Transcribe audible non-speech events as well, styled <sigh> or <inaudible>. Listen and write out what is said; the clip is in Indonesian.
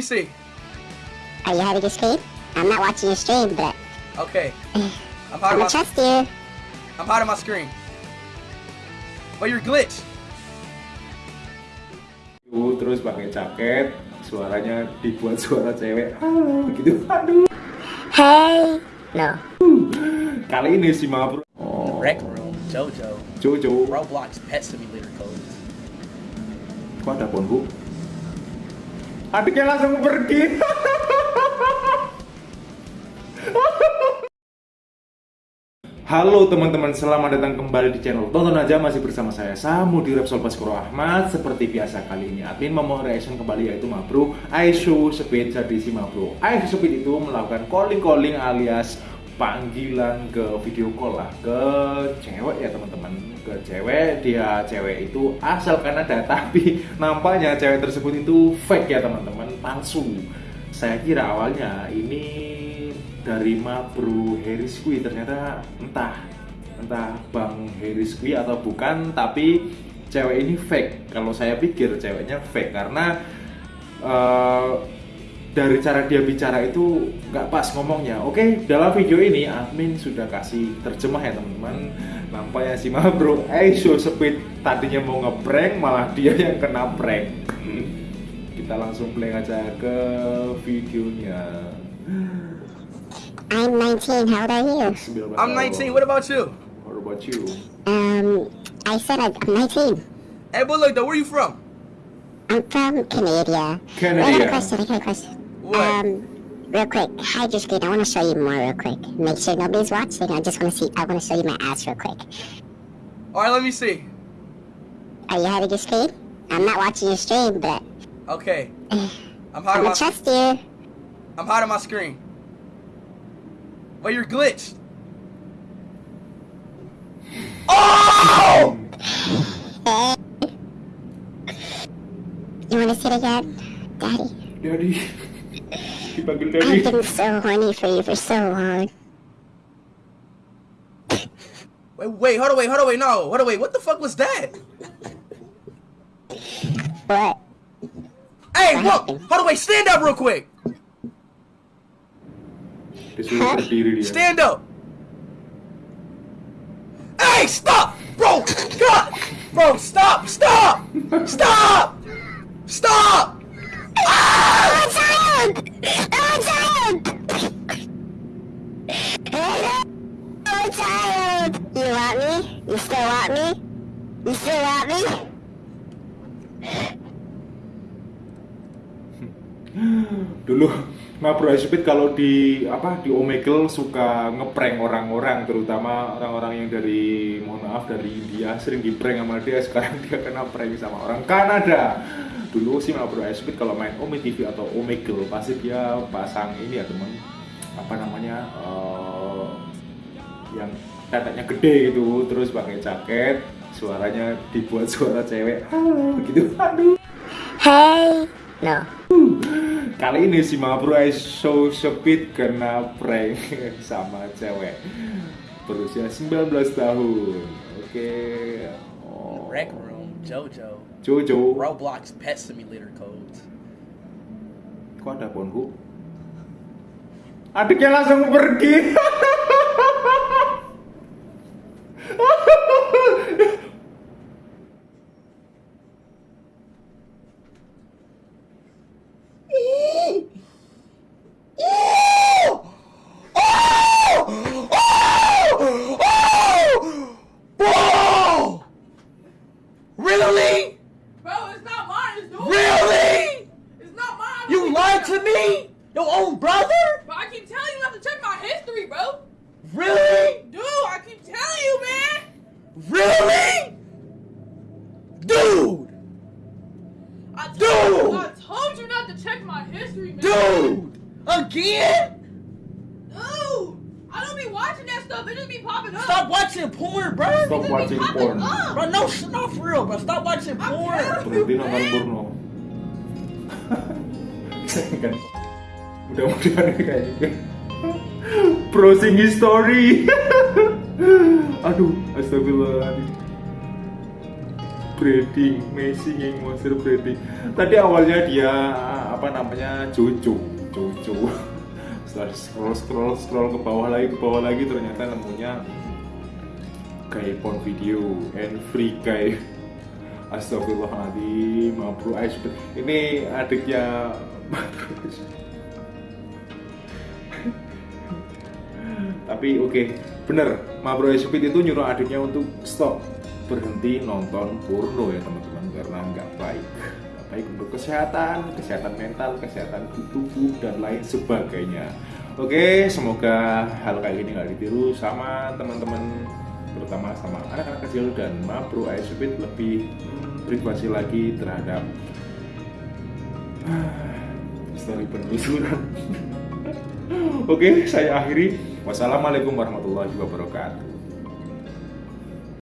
see? Are you having a stream? I'm not watching your stream, but Okay. I'm <sighs> I'm hiding gonna my, trust you. I'm hiding my screen. But you're glitched. Tuh, terus pakai jaket suaranya dibuat suara cewek halo gitu aduh Hey. No. <laughs> kali ini si Mabro oh, Rec room, JoJo, Jojo Roblox Pet Simulator codes. kok ada bu adiknya langsung pergi. Halo teman-teman, selamat datang kembali di channel Tonton aja. Masih bersama saya Samu di Repsol Baskoro Ahmad. Seperti biasa kali ini admin mau reaction kembali yaitu Mabro Aishu Speed. Jadi si Mabro Aishu Speed itu melakukan calling-calling alias panggilan ke video call lah ke cewek ya teman-teman. Ke cewek dia cewek itu asal Kanada <laughs> tapi nampaknya cewek tersebut itu fake ya teman-teman palsu. Saya kira awalnya ini dari Mabro Harris Kui ternyata entah entah Bang Harris Kui atau bukan tapi cewek ini fake. Kalau saya pikir ceweknya fake karena eh, dari cara dia bicara itu nggak pas ngomongnya oke dalam video ini admin sudah kasih terjemah ya teman-teman nampaknya si Mabro Aisho Speed tadinya mau ngeprank malah dia yang kena prank kita langsung play aja ke videonya I'm 19. How old are you? 19 I'm 19. What about you? What about you? Um, I said I'm 19. Hey, but look though, where you from? I'm from Canada. I Canada. got a question. I got a question. What? Um, real quick, Hi, your screen. I want to show you more real quick. Make sure nobody's watching. I just want to see. I want to show you my ass real quick. All right, let me see. Are you having your screen? I'm not watching your stream, but Okay. <sighs> I'm I'm my, trust you. I'm hiding my screen. But you're glitched. Oh! <sighs> You want to sit again, Daddy? Daddy. Dipanggil I've been so horny for you for so long. Wait, wait, hold on, wait, hold on, wait, no, hold on, wait, what the fuck was that? What? Hey, What whoa, happened? hold on, wait, stand up real quick. Disuruh berdiri dia. Stand up. Hey, stop, bro. God, bro, stop, stop, stop, stop. <laughs> I'm Dulu Mabro Speed kalau di apa di Omegle suka ngeprank orang-orang terutama orang-orang yang dari mohon maaf dari India sering di prank sama dia sekarang dia kena prank sama orang Kanada dulu sih Mabro Speed kalau main Ome TV atau Omegle pasti dia pasang ini ya teman apa namanya eh, yang teteknya gede gitu terus pakai jaket suaranya dibuat suara cewek halo gitu aduh Hey! No. Kali ini si Mabro Show Speed kena prank <laughs> sama cewek berusia 19 tahun. Oke. Oh. JoJo, Jojo. Roblox Pet Simulator codes. Kok ada Ponhu? Adiknya langsung pergi. <laughs> You lied to me? Your own brother? But I keep telling you not to check my history, bro. Really? Dude, I keep telling you, man. Really? Dude! I told, Dude! I told you not to check my history, man. Dude! Again? Dude! I don't be watching that stuff. It just be popping up. Stop watching porn, bro. Stop It just be watching popping porn. up. Bro, no, sh- not for real, bro. Stop watching I'm porn. telling Berhenti nonton porno. Kan mudah-mudahan kayak gitu. Browsing history. <laughs> Aduh astagfirullahaladzim. Breeding amazing monster breeding. Tadi awalnya dia apa namanya Jojo Jojo <laughs> setelah scroll scroll scroll ke bawah lagi ke bawah lagi ternyata nemunya kayak porn video and free guy Astagfirullahaladzim Mabru Ais Ini adiknya Tapi oke. Okay. Bener Mabru Ais itu nyuruh adiknya untuk stop. Berhenti nonton porno ya teman-teman Karena nggak baik. Nggak baik untuk kesehatan Kesehatan mental Kesehatan tubuh Dan lain sebagainya. Oke, semoga hal kayak gini nggak ditiru sama teman-teman terutama sama anak-anak kecil dan Mabro Aisubit lebih privasi lagi terhadap story penelusuran. <laughs> Oke, saya akhiri. Wassalamualaikum warahmatullahi wabarakatuh.